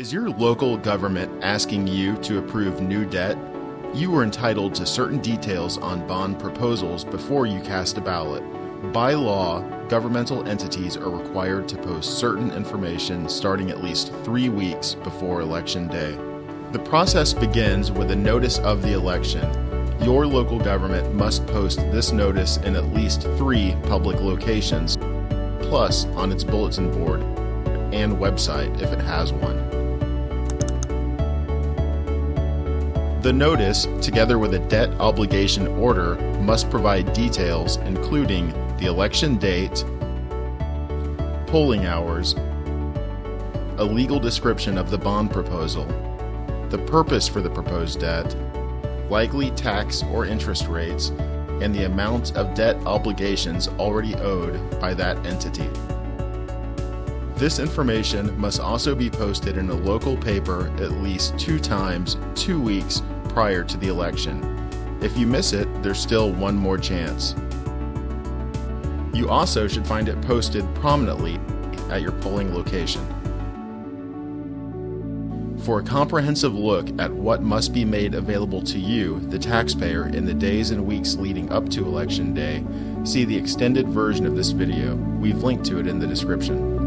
Is your local government asking you to approve new debt? You are entitled to certain details on bond proposals before you cast a ballot. By law, governmental entities are required to post certain information starting at least three weeks before Election Day. The process begins with a notice of the election. Your local government must post this notice in at least three public locations, plus on its bulletin board and website if it has one. The notice, together with a debt obligation order, must provide details including the election date, polling hours, a legal description of the bond proposal, the purpose for the proposed debt, likely tax or interest rates, and the amount of debt obligations already owed by that entity. This information must also be posted in a local paper at least two times two weeks prior to the election. If you miss it, there's still one more chance. You also should find it posted prominently at your polling location. For a comprehensive look at what must be made available to you, the taxpayer, in the days and weeks leading up to Election Day, see the extended version of this video. We've linked to it in the description.